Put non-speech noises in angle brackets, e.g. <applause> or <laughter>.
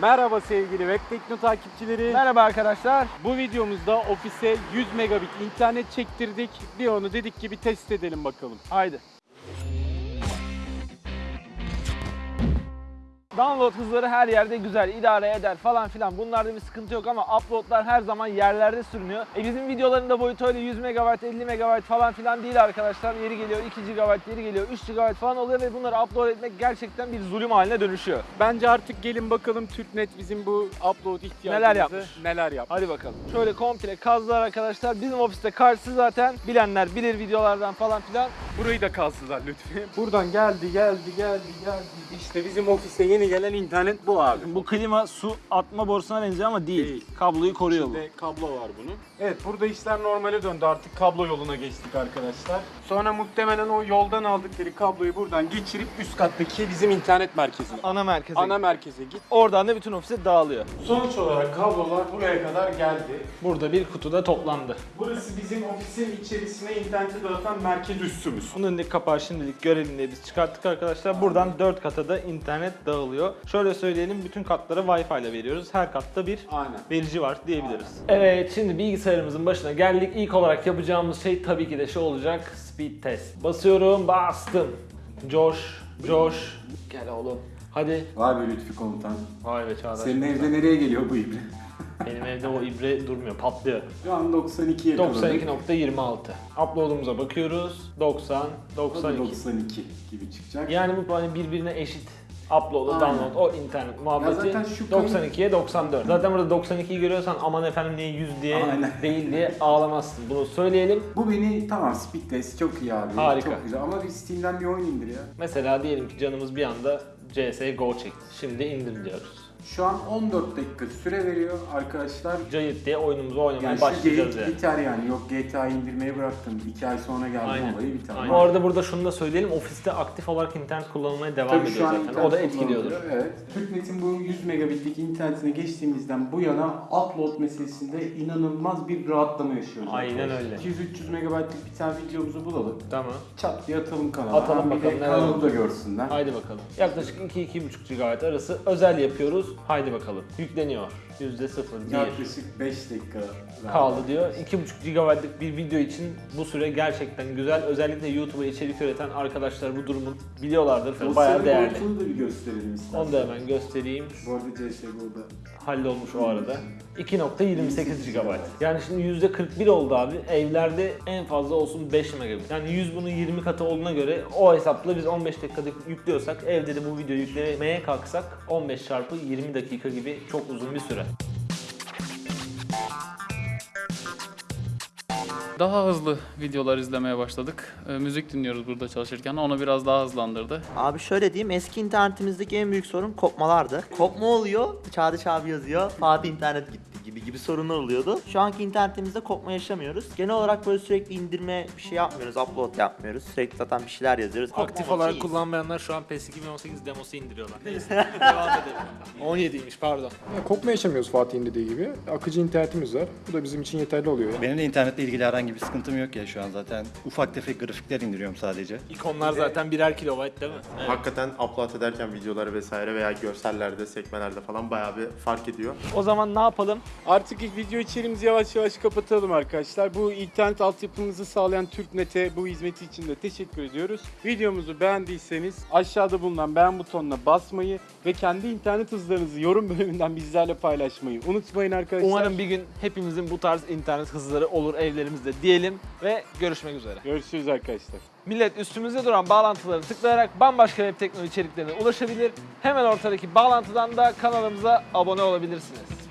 Merhaba sevgili Web Tekno takipçileri. Merhaba arkadaşlar. Bu videomuzda ofise 100 megabit internet çektirdik. Bir onu dedik ki bir test edelim bakalım. Haydi. Download hızları her yerde güzel, idare eder falan filan. Bunlarda bir sıkıntı yok ama uploadlar her zaman yerlerde sürünüyor. E bizim videoların da boyutu öyle 100 MB, 50 MB falan filan değil arkadaşlar. Yeri geliyor 2 GB, yeri geliyor 3 GB falan oluyor ve bunları upload etmek gerçekten bir zulüm haline dönüşüyor. Bence artık gelin bakalım TürkNet bizim bu upload ihtiyacımızı Neler yapmış? Neler yapmış. Hadi bakalım. Şöyle komple kazdılar arkadaşlar. Bizim ofiste karşısı zaten bilenler bilir videolardan falan filan. Burayı da kazdılar lütfen. Buradan geldi, geldi, geldi, geldi. İşte bizim ofise yeni gelen internet bu abi. Bu klima su atma borusuna benziyor ama değil. Değil. Kabloyu koruyor bu. İçinde kablo var bunun. Evet burada işler normale döndü artık kablo yoluna geçtik arkadaşlar. Sonra muhtemelen o yoldan aldıkları kabloyu buradan geçirip üst kattaki bizim internet merkezine. Ana merkeze. Ana merkeze git. Oradan da bütün ofise dağılıyor. Sonuç olarak kablolar buraya kadar geldi. Burada bir kutuda toplandı. Burası bizim ofisin içerisine interneti dağıtan merkez üssümüz. Bunun önündeki kapağı şimdilik görelim diye biz çıkarttık arkadaşlar. Buradan 4 kata da internet dağılıyor. Şöyle söyleyelim bütün katlara Wi-Fi ile veriyoruz. Her katta bir Aynen. verici var diyebiliriz. Evet şimdi bilgisayarımızın başına geldik. İlk olarak yapacağımız şey tabii ki de şu olacak. Speed test. Basıyorum bastım. Coş, coş. Gel oğlum. Hadi. Vay be Lütfi komutan. Vay be Çağdaş. Senin evde nereye geliyor bu ibre? <laughs> Benim evde o ibre durmuyor, patlıyor. Şu an 92 yakaladık. 92.26. Upload'umuza bakıyoruz. 90, 92. 92 gibi çıkacak. Yani bu hani birbirine eşit. Upload, Aynen. download, o internet muhabbeti zaten şu kayıt- 92'ye 94. Zaten burada 92'yi görüyorsan aman efendim niye 100 diye Aynen. değil diye ağlamazsın. Bunu söyleyelim. Bu beni tamam speed test çok iyi abi. Harika. Çok güzel ama bir Steam'den bir oyun indir ya. Mesela diyelim ki canımız bir anda CSGO çekti. Şimdi indir diyoruz. Şu an 14 dakika süre veriyor arkadaşlar. Cayıt diye oyunumuzu oynamaya Yani başlayacağız yani. biter yani. Yok GTA indirmeyi bıraktım. 2 ay sonra geldi Aynen. olayı biter. Bu arada burada şunu da söyleyelim. Ofiste aktif olarak internet kullanılmaya devam Tabii ediyor şu an zaten. internet O da etkiliyordur. Evet. TürkNet'in bu 100 megabitlik internetine geçtiğimizden bu yana upload meselesinde inanılmaz bir rahatlama yaşıyoruz. Aynen öyle. 200-300 megabaytlık bir tane videomuzu bulalım. Tamam. Çat diye atalım kanala. Atalım Hem bir bakalım kanalı da görsünler. Haydi bakalım. Yaklaşık 2-2,5 GB arası özel yapıyoruz. Haydi bakalım. Yükleniyor. %0, 1 Yaklaşık 5 dakika kaldı diyor. 2,5 GB'lık bir video için bu süre gerçekten güzel. Özellikle YouTube'a içerik üreten arkadaşlar bu durumu biliyorlardır. O Bayağı değerli. boyutunu da bir gösterelim istersen. Onu da hemen göstereyim. Bu arada CSGO'da. Hallolmuş o arada. 2.28 GB. Yani şimdi %41 oldu abi. Evlerde en fazla olsun 5 megabit. Yani 100 bunun 20 katı olduğuna göre o hesapla biz 15 dakikada yüklüyorsak evde de bu videoyu yüklemeye kalksak 15 çarpı 20 dakika gibi çok uzun bir süre. Daha hızlı videolar izlemeye başladık. Ee, müzik dinliyoruz burada çalışırken. Onu biraz daha hızlandırdı. Abi şöyle diyeyim eski internetimizdeki en büyük sorun kopmalardı. Kopma oluyor, Çağdaş abi yazıyor, Fatih internet gitti gibi gibi sorunlar oluyordu. Şu anki internetimizde kopma yaşamıyoruz. Genel olarak böyle sürekli indirme bir şey yapmıyoruz, upload yapmıyoruz. Sürekli zaten bir şeyler yazıyoruz. Aktif Kopmamak olarak iyiyiz. kullanmayanlar şu an PES 2018 demosu indiriyorlar. Neyse devam edelim. <laughs> 17'ymiş pardon. Ya, Kopma yaşamıyoruz Fatih'in dediği gibi. Akıcı internetimiz var. Bu da bizim için yeterli oluyor. Yani. Benim de internetle ilgili herhangi bir sıkıntım yok ya şu an zaten. Ufak tefek grafikler indiriyorum sadece. İkonlar zaten birer kilobayt değil mi? Evet. Hakikaten upload ederken videoları vesaire veya görsellerde, sekmelerde falan bayağı bir fark ediyor. O zaman ne yapalım? Artık ilk video içeriğimizi yavaş yavaş kapatalım arkadaşlar. Bu internet altyapımızı sağlayan TürkNet'e bu hizmeti için de teşekkür ediyoruz. Videomuzu beğendiyseniz aşağıda bulunan beğen butonuna basmayı ve kendi internet hızlarınızı yorum bölümünden bizlerle paylaşmayı unutmayın arkadaşlar. Umarım bir gün hepimizin bu tarz internet hızları olur evlerimizde diyelim ve görüşmek üzere. Görüşürüz arkadaşlar. Millet üstümüzde duran bağlantıları tıklayarak bambaşka web teknoloji içeriklerine ulaşabilir. Hemen ortadaki bağlantıdan da kanalımıza abone olabilirsiniz.